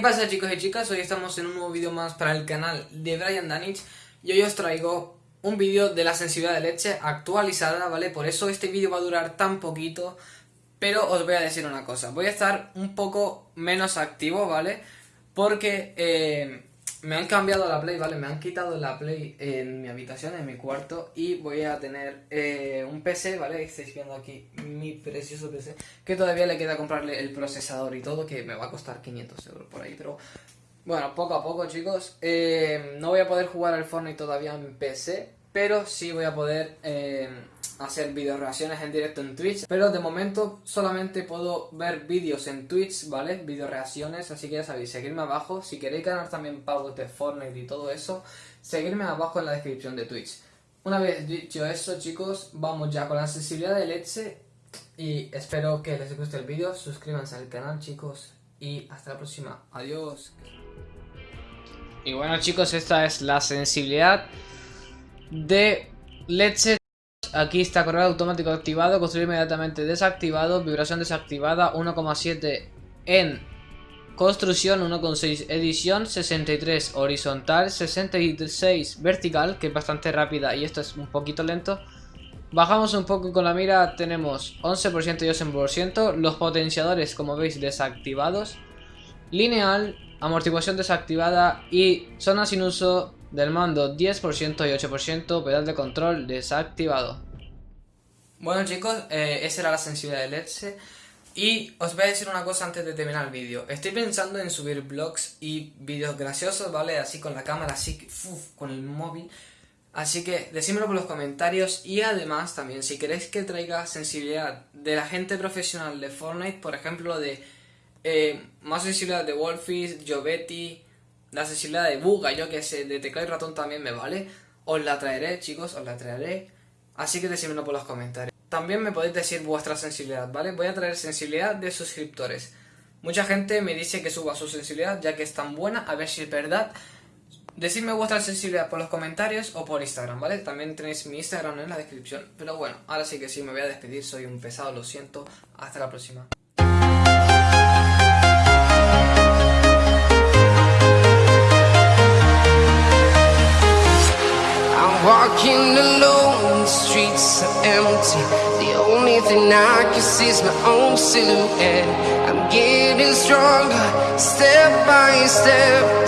pasa chicos y chicas? Hoy estamos en un nuevo vídeo más para el canal de Brian Danich y hoy os traigo un vídeo de la sensibilidad de leche actualizada, ¿vale? Por eso este vídeo va a durar tan poquito, pero os voy a decir una cosa, voy a estar un poco menos activo, ¿vale? Porque eh, me han cambiado la Play, ¿vale? Me han quitado la Play en mi habitación, en mi cuarto Y voy a tener eh, un PC, ¿vale? Estáis viendo aquí mi precioso PC Que todavía le queda comprarle el procesador y todo Que me va a costar 500 euros por ahí Pero bueno, poco a poco chicos eh, No voy a poder jugar al Fortnite todavía en PC Pero sí voy a poder... Eh, hacer video reacciones en directo en Twitch Pero de momento solamente puedo ver vídeos en Twitch, ¿vale? Video reacciones, así que ya sabéis, seguirme abajo. Si queréis ganar también pagos de Fortnite y todo eso Seguirme abajo en la descripción de Twitch. Una vez dicho eso chicos, vamos ya con la sensibilidad de leche Y espero que les guste el vídeo, suscríbanse al canal chicos Y hasta la próxima, adiós. Y bueno chicos, esta es la sensibilidad de leche Aquí está correo automático activado, construir inmediatamente desactivado, vibración desactivada, 1,7 en construcción, 1,6 edición, 63 horizontal, 66 vertical, que es bastante rápida y esto es un poquito lento. Bajamos un poco con la mira, tenemos 11% y 8%, los potenciadores como veis desactivados, lineal, amortiguación desactivada y zona sin uso del mando 10% y 8%, pedal de control desactivado. Bueno chicos, eh, esa era la sensibilidad del Edge y os voy a decir una cosa antes de terminar el vídeo. Estoy pensando en subir vlogs y vídeos graciosos, ¿vale? Así con la cámara, así con el móvil. Así que decímelo por los comentarios y además también si queréis que traiga sensibilidad de la gente profesional de Fortnite, por ejemplo de eh, más sensibilidad de Wolfish, Jovetti, la sensibilidad de Buga, yo que sé, de teclado y ratón también me vale. Os la traeré, chicos, os la traeré. Así que decídmelo por los comentarios. También me podéis decir vuestra sensibilidad, ¿vale? Voy a traer sensibilidad de suscriptores. Mucha gente me dice que suba su sensibilidad ya que es tan buena, a ver si es verdad. Decidme vuestra sensibilidad por los comentarios o por Instagram, ¿vale? También tenéis mi Instagram en la descripción. Pero bueno, ahora sí que sí, me voy a despedir, soy un pesado, lo siento. Hasta la próxima. Walking alone, the streets are empty. The only thing I can see is my own silhouette. I'm getting stronger, step by step